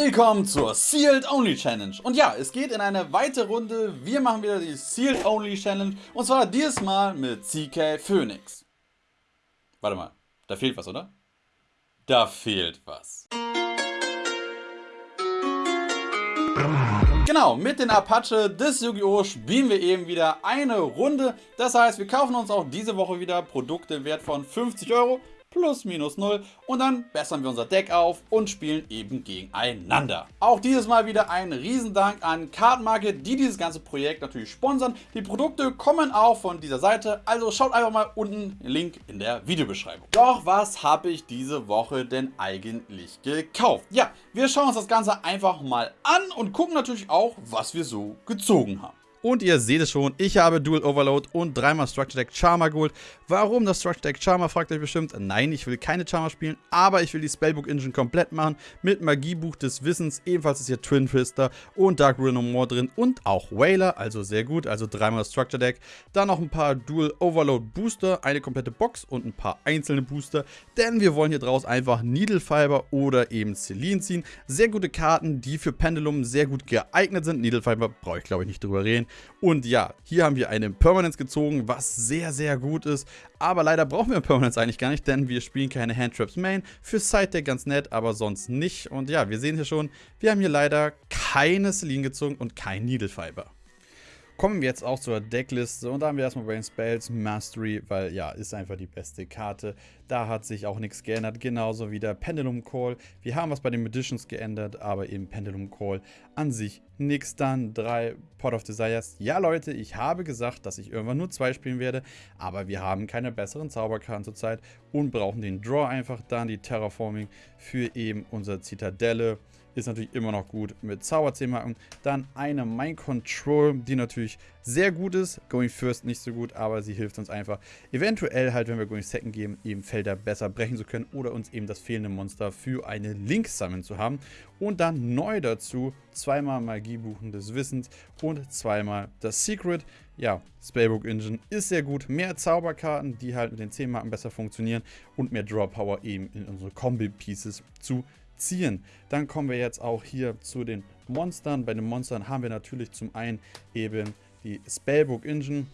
Willkommen zur Sealed Only Challenge. Und ja, es geht in eine weitere Runde. Wir machen wieder die Sealed Only Challenge. Und zwar dieses Mal mit CK Phoenix. Warte mal, da fehlt was, oder? Da fehlt was. Genau, mit den Apache des Yu-Gi-Oh! spielen wir eben wieder eine Runde. Das heißt, wir kaufen uns auch diese Woche wieder Produkte im Wert von 50 Euro plus minus 0 und dann bessern wir unser Deck auf und spielen eben gegeneinander. Auch dieses Mal wieder ein Riesendank an Card Market, die dieses ganze Projekt natürlich sponsern. Die Produkte kommen auch von dieser Seite, also schaut einfach mal unten Link in der Videobeschreibung. Doch was habe ich diese Woche denn eigentlich gekauft? Ja, wir schauen uns das Ganze einfach mal an und gucken natürlich auch, was wir so gezogen haben. Und ihr seht es schon, ich habe Dual Overload und dreimal Structure Deck Charmer geholt. Warum das Structure Deck Charmer, fragt euch bestimmt. Nein, ich will keine Charmer spielen, aber ich will die Spellbook Engine komplett machen. Mit Magiebuch des Wissens, ebenfalls ist hier Twin Twister und Dark Ruin No More drin und auch Whaler, also sehr gut, also dreimal Structure Deck. Dann noch ein paar Dual Overload Booster, eine komplette Box und ein paar einzelne Booster, denn wir wollen hier draus einfach Needle Fiber oder eben Celine ziehen. Sehr gute Karten, die für Pendulum sehr gut geeignet sind. Needle Fiber brauche ich glaube ich nicht drüber reden. Und ja, hier haben wir eine Permanence gezogen, was sehr, sehr gut ist. Aber leider brauchen wir Permanence eigentlich gar nicht, denn wir spielen keine Handtraps Main. Für Side-Deck ganz nett, aber sonst nicht. Und ja, wir sehen hier schon, wir haben hier leider keine Celine gezogen und kein Needle Fiber. Kommen wir jetzt auch zur Deckliste und da haben wir erstmal Brain Spells Mastery, weil ja, ist einfach die beste Karte. Da hat sich auch nichts geändert, genauso wie der Pendulum Call. Wir haben was bei den Magicians geändert, aber eben Pendulum Call an sich nichts. Dann drei Pot of Desires. Ja Leute, ich habe gesagt, dass ich irgendwann nur zwei spielen werde, aber wir haben keine besseren Zauberkarten zurzeit und brauchen den Draw einfach. Dann die Terraforming für eben unsere Zitadelle ist natürlich immer noch gut mit Zauber 10 Marken. Dann eine Mind Control, die natürlich sehr gut ist. Going First nicht so gut, aber sie hilft uns einfach eventuell halt, wenn wir Going Second geben, eben Felder besser brechen zu können oder uns eben das fehlende Monster für eine Link sammeln zu haben. Und dann neu dazu zweimal Magiebuchen des Wissens und zweimal das Secret. Ja, Spellbook Engine ist sehr gut. Mehr Zauberkarten, die halt mit den 10 Marken besser funktionieren und mehr Draw Power eben in unsere Combi Pieces zu ziehen. Dann kommen wir jetzt auch hier zu den Monstern. Bei den Monstern haben wir natürlich zum einen eben die Spellbook Engine.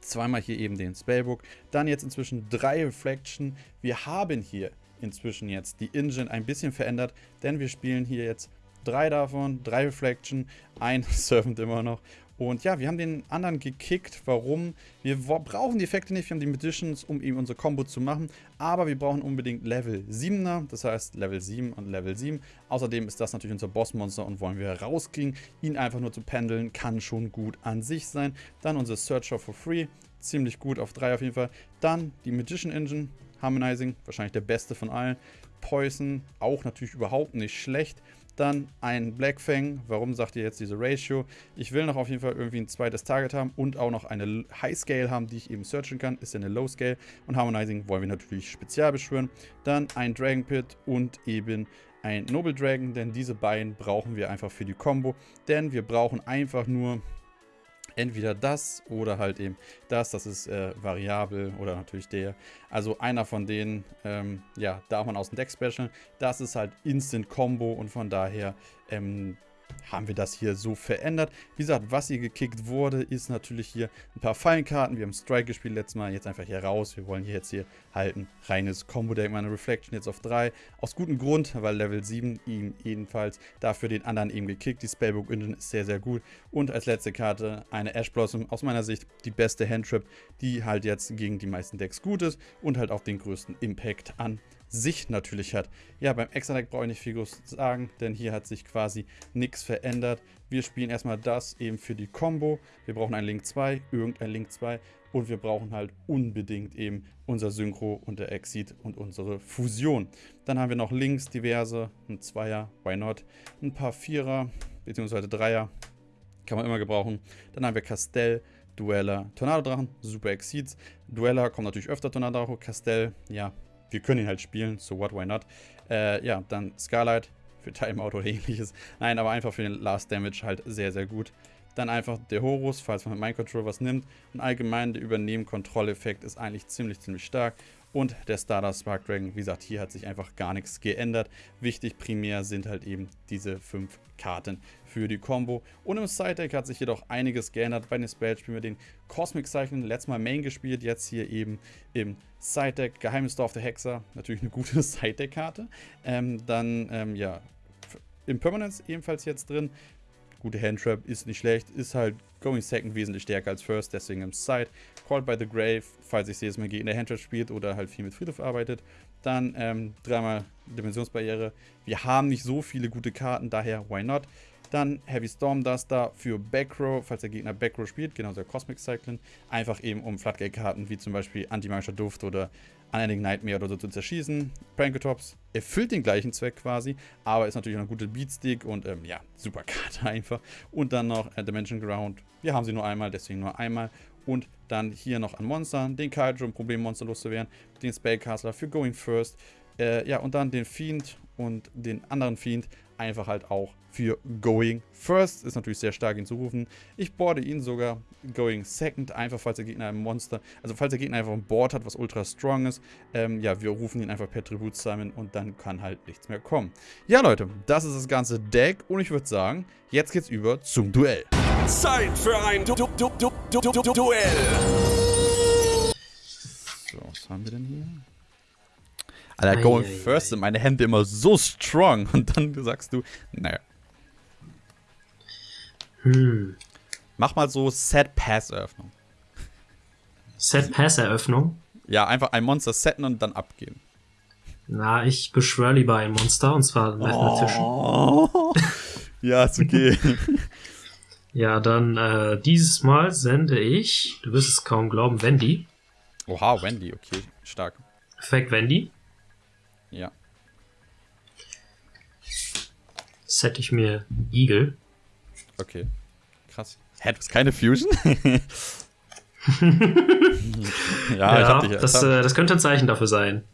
Zweimal hier eben den Spellbook. Dann jetzt inzwischen drei Reflection. Wir haben hier inzwischen jetzt die Engine ein bisschen verändert, denn wir spielen hier jetzt drei davon, drei Reflection, ein Servant immer noch und ja, wir haben den anderen gekickt. Warum? Wir brauchen die Effekte nicht, wir haben die Magicians, um eben unsere Combo zu machen. Aber wir brauchen unbedingt Level 7er, das heißt Level 7 und Level 7. Außerdem ist das natürlich unser Bossmonster und wollen wir rauskriegen. Ihn einfach nur zu pendeln, kann schon gut an sich sein. Dann unser Searcher for Free, ziemlich gut auf 3 auf jeden Fall. Dann die Magician Engine, Harmonizing, wahrscheinlich der beste von allen. Poison, auch natürlich überhaupt nicht schlecht. Dann ein Blackfang. Warum sagt ihr jetzt diese Ratio? Ich will noch auf jeden Fall irgendwie ein zweites Target haben und auch noch eine High Scale haben, die ich eben searchen kann. Ist ja eine Low Scale. Und Harmonizing wollen wir natürlich spezial beschwören. Dann ein Dragon Pit und eben ein Noble Dragon, denn diese beiden brauchen wir einfach für die Combo. Denn wir brauchen einfach nur entweder das oder halt eben das. Das ist äh, variabel oder natürlich der. Also einer von denen, ähm, ja, darf man aus dem Deck specialen. Das ist halt Instant Combo und von daher ähm, haben wir das hier so verändert. Wie gesagt, was hier gekickt wurde, ist natürlich hier ein paar Fallenkarten. Wir haben Strike gespielt letztes Mal, jetzt einfach hier raus. Wir wollen hier jetzt hier halt ein reines Combo-Deck, meine Reflection jetzt auf 3. Aus gutem Grund, weil Level 7 ihm ebenfalls dafür den anderen eben gekickt. Die Spellbook Engine ist sehr, sehr gut. Und als letzte Karte eine Ash Blossom, aus meiner Sicht die beste Handtrap, die halt jetzt gegen die meisten Decks gut ist und halt auch den größten Impact an sich natürlich hat. Ja, beim Extra-Deck brauche ich nicht viel groß sagen, denn hier hat sich quasi nichts verändert. Wir spielen erstmal das eben für die Combo. Wir brauchen ein Link 2, irgendein Link 2 und wir brauchen halt unbedingt eben unser Synchro und der Exit und unsere Fusion. Dann haben wir noch Links diverse, ein Zweier, why not, ein paar Vierer bzw. Dreier, kann man immer gebrauchen. Dann haben wir Castell, Dueller, Tornado-Drachen, Super Exceeds. Dueller kommt natürlich öfter Tornado, Castell, ja, wir können ihn halt spielen, so what, why not. Äh, ja, dann Scarlight für Timeout oder ähnliches. Nein, aber einfach für den Last Damage halt sehr, sehr gut. Dann einfach der Horus, falls man mit Mind Control was nimmt. Und allgemein der Übernehmen-Kontrolleffekt ist eigentlich ziemlich, ziemlich stark. Und der Starter Spark Dragon, wie gesagt, hier hat sich einfach gar nichts geändert. Wichtig primär sind halt eben diese fünf Karten für die Combo. Und im Side Deck hat sich jedoch einiges geändert. Bei den Spells spielen wir den Cosmic Cycling, letztes Mal Main gespielt, jetzt hier eben im Side Deck. Geheimes Dorf der Hexer, natürlich eine gute Side Deck Karte. Ähm, dann, ähm, ja, Impermanence ebenfalls jetzt drin. Gute Handtrap ist nicht schlecht, ist halt Going Second wesentlich stärker als First, deswegen im Side. Called by the Grave, falls ich sehe, dass man gegen der Handtrap spielt oder halt viel mit Friedhof arbeitet. Dann ähm, dreimal Dimensionsbarriere. Wir haben nicht so viele gute Karten, daher why not? Dann Heavy Storm Duster für Backrow, falls der Gegner Backrow spielt, genauso der Cosmic Cyclone. Einfach eben um Floodgate-Karten wie zum Beispiel Antimagischer Duft oder Unending Nightmare oder so zu zerschießen. Pranketops erfüllt den gleichen Zweck quasi, aber ist natürlich auch eine gute Beatstick und ähm, ja, super Karte einfach. Und dann noch äh, Dimension Ground. Wir haben sie nur einmal, deswegen nur einmal. Und dann hier noch an Monster, den Kaiju, um Problemmonster loszuwerden, den Spellcaster für Going First. Äh, ja, und dann den Fiend und den anderen Fiend einfach halt auch für Going First. Ist natürlich sehr stark hinzurufen. Ich boarde ihn sogar Going Second, einfach falls der Gegner ein Monster, also falls der Gegner einfach ein Board hat, was ultra strong ist. Ähm, ja, wir rufen ihn einfach per Tribut zusammen und dann kann halt nichts mehr kommen. Ja, Leute, das ist das ganze Deck und ich würde sagen, jetzt geht's über zum Duell. Zeit für ein du du du du du du Duell. So, was haben wir denn hier? Alter, Going Eieiei. First sind meine Hände immer so strong und dann sagst du, naja, Hm. mach mal so Set-Pass-Eröffnung. Set-Pass-Eröffnung. Ja, einfach ein Monster setten und dann abgeben. Na, ich beschwöre lieber ein Monster, und zwar mathematischen. Oh. ja, ist okay. Ja, dann äh, dieses Mal sende ich, du wirst es kaum glauben, Wendy. Oha, Wendy, okay, stark. Perfekt, Wendy. Ja. Set ich mir Eagle. Okay. Krass. Hä, du hast keine Fusion? ja, ich hab dich. das, äh, das könnte ein Zeichen dafür sein.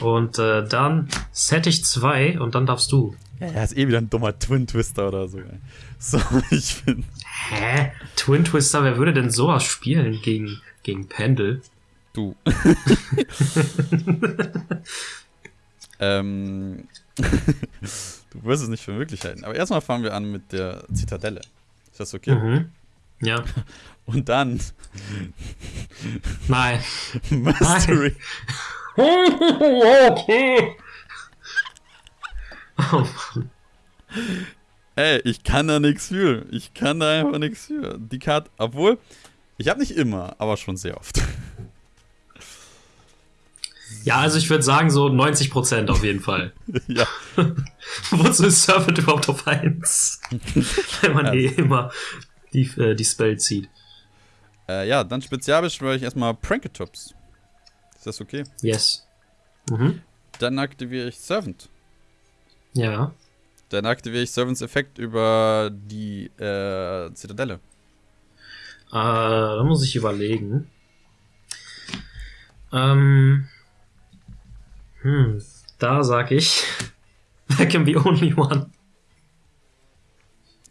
Und äh, dann set ich zwei und dann darfst du. ja, er ist eh wieder ein dummer Twin Twister oder so. ey. So, ich bin. Hä? Twin Twister, wer würde denn sowas spielen gegen, gegen Pendel? Du. ähm. du wirst es nicht für möglich halten. Aber erstmal fangen wir an mit der Zitadelle. Ist das okay? Mhm. Ja. Und dann Nein. Mystery. okay. Oh Mann. Ey, ich kann da nichts für. Ich kann da einfach nichts für. Die Karte, obwohl, ich habe nicht immer, aber schon sehr oft. Ja, also ich würde sagen so 90% auf jeden Fall. ja. Wozu ist Servant überhaupt auf 1? Wenn man eh immer die, äh, die Spell zieht. Äh, ja, dann spezial beschwöre ich erstmal Pranketops. Ist das okay? Yes. Mhm. Dann aktiviere ich Servant. Ja. Dann aktiviere ich Servants Effekt über die äh, Zitadelle. Äh, da muss ich überlegen. Ähm. Hm, da sag ich. There can be only one.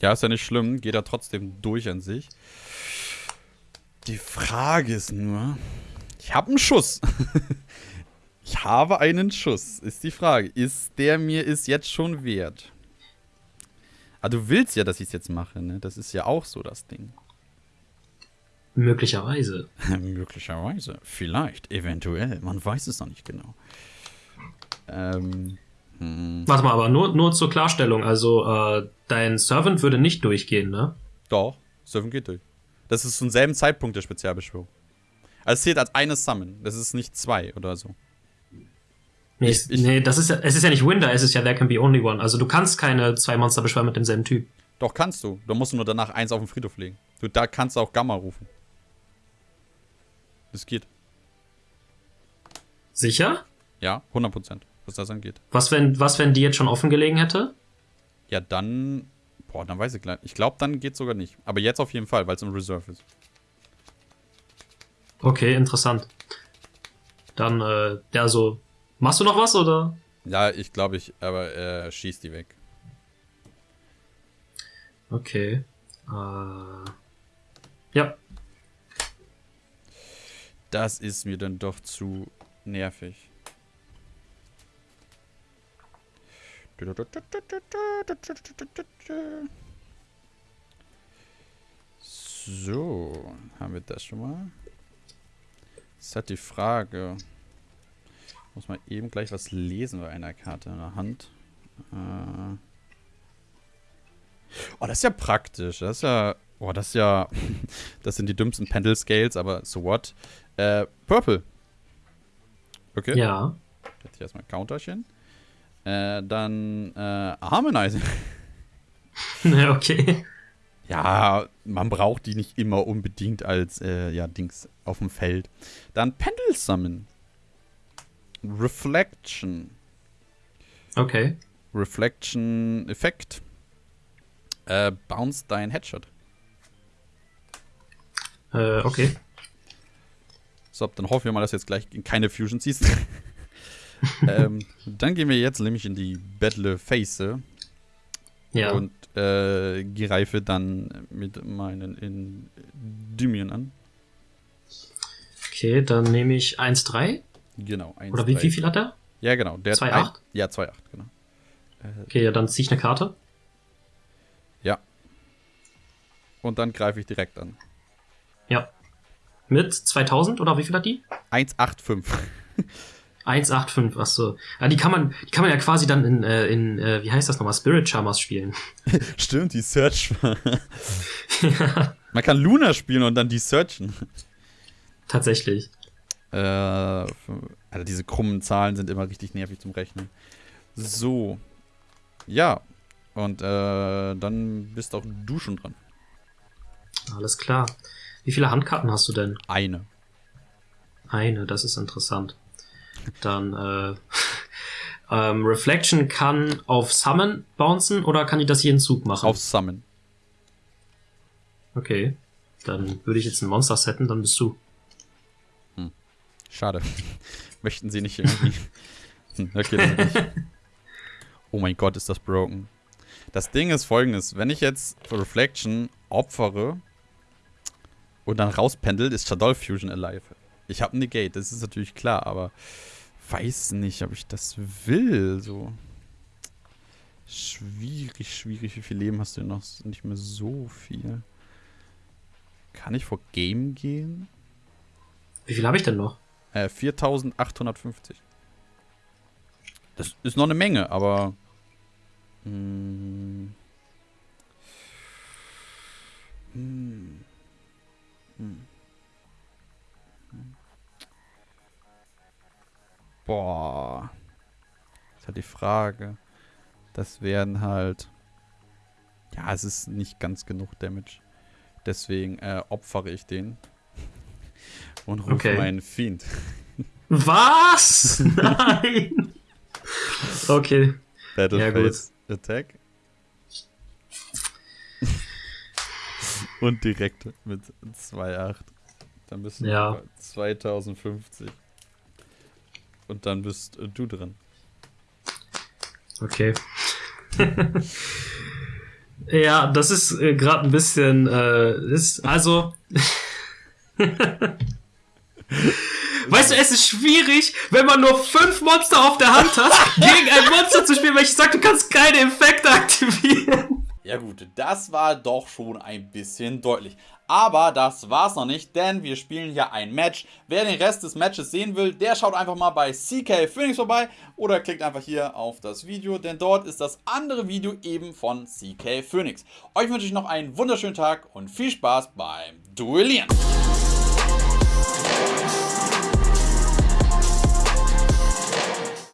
Ja, ist ja nicht schlimm, geht er trotzdem durch an sich. Die Frage ist nur, ich habe einen Schuss. ich habe einen Schuss, ist die Frage. Ist der mir ist jetzt schon wert? Ah, du willst ja, dass ich es jetzt mache, ne? Das ist ja auch so das Ding. Möglicherweise. Möglicherweise, vielleicht, eventuell, man weiß es noch nicht genau. Ähm, hm, Warte mal, aber nur, nur zur Klarstellung. Also, äh, dein Servant würde nicht durchgehen, ne? doch, Surfen geht durch. Das ist zum selben Zeitpunkt der Spezialbeschwörung. Also es zählt als eine Summon, das ist nicht zwei oder so. Nee, Ich- ich- nee das ist ja, es ist ja nicht Winder, es ist ja There can be only one. Also, du kannst keine zwei Monster beschwören mit demselben Typ. Doch, kannst du. Du musst nur danach eins auf den Friedhof legen. Du, da kannst du auch Gamma rufen. Das geht. Sicher? Ja, 100%, was das angeht. Was, wenn, was, wenn die jetzt schon offen gelegen hätte? Ja, dann. Boah, dann weiß ich gleich. Ich glaube, dann geht sogar nicht. Aber jetzt auf jeden Fall, weil es im Reserve ist. Okay, interessant. Dann, äh, ja, so. Machst du noch was oder? Ja, ich glaube, ich. Aber äh, schieß die weg. Okay. Äh, ja. Das ist mir dann doch zu nervig. So, haben wir das schon mal. Ist halt die Frage. Muss man eben gleich was lesen bei einer Karte in der Hand. Äh oh, das ist ja praktisch. Das ist ja. Oh, das ist ja. das sind die dümmsten Pendel Scales, aber so what? Äh, Purple. Okay. Ja. Jetzt hier erstmal ein Counterchen. Äh, dann äh, Harmonizing. okay. Ja, man braucht die nicht immer unbedingt als äh, ja, Dings auf dem Feld. Dann Pendel Summon. Reflection. Okay. Reflection Effekt. Äh, bounce dein Headshot. Äh, okay. So, dann hoffen wir mal, dass du jetzt gleich keine Fusion ziehst. ähm, dann gehen wir jetzt nämlich in die Battle Phase. Ja. Und äh, greife dann mit meinen Endymion an. Okay, dann nehme ich 1,3. Genau. 1, Oder wie, 3. wie viel hat er? Ja, genau. Der 2,8? ein- Ja, 2,8, genau. Okay, ja, dann ziehe ich eine Karte. Ja. Und dann greife ich direkt an. Ja. Mit 2000 oder wie viel hat die? 1,85. 185, achso. Ja, die kann man, die kann man ja quasi dann in, äh, in äh, wie heißt das nochmal, Spirit Charmers spielen. Stimmt, die Search. Man kann Luna spielen und dann die searchen. Tatsächlich. Äh, also diese krummen Zahlen sind immer richtig nervig zum Rechnen. So. Ja. Und äh, dann bist auch du schon dran. Alles klar. Wie viele Handkarten hast du denn? Eine. Eine, das ist interessant. Dann, äh, ähm, Reflection kann auf Summon bouncen oder kann die das jeden Zug machen? Auf Summon. Okay. Dann würde ich jetzt ein Monster setten, dann bist du. Schade. Möchten sie nicht irgendwie. Hm, okay, das nicht. Oh mein Gott, ist das broken. Das Ding ist folgendes: Wenn ich jetzt Reflection opfere und dann rauspendelt, ist Shadow Fusion alive. Ich habe Negate, das ist natürlich klar, aber weiß nicht, ob ich das will. So. Schwierig, schwierig. Wie viel Leben hast du noch? Nicht mehr so viel. Kann ich vor Game gehen? Wie viel habe ich denn noch? Äh, 4850. Das ist noch eine Menge, aber. Hm, hm, hm, Boah. Das ist halt die Frage. Das wären halt. Ja, es ist nicht ganz genug Damage. Deswegen äh, opfere ich den. Und rufe Okay. meinen Fiend. Was? Nein! Okay. Battle Ja, Attack. Und direkt mit 2,8. Dann du Ja. bei 2050. Und dann bist äh, du dran. Okay. ja, das ist äh, gerade ein bisschen, äh, ist, also. Weißt du, es ist schwierig, wenn man nur fünf Monster auf der Hand hat, gegen ein Monster zu spielen, weil ich sag, du kannst keine Effekte aktivieren. Ja gut, das war doch schon ein bisschen deutlich. Aber das war's noch nicht, denn wir spielen hier ein Match. Wer den Rest des Matches sehen will, der schaut einfach mal bei CK Phoenix vorbei oder klickt einfach hier auf das Video, denn dort ist das andere Video eben von CK Phoenix. Euch wünsche ich noch einen wunderschönen Tag und viel Spaß beim Duellieren.